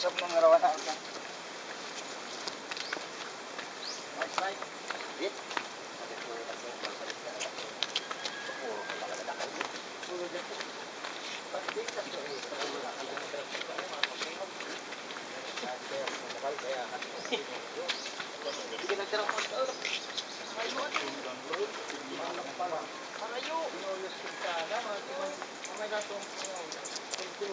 usap ng rawan na usap. Right side. Bit. Sa pasalit na lang. Puro ka lang. Puro dito. Pati sa to. Para wala ka lang. Sa kapal kaya ka. Sige na tira ko. Ay mo. Malak pala. Parayo. Inolos kita na. Mga gatong. Kung.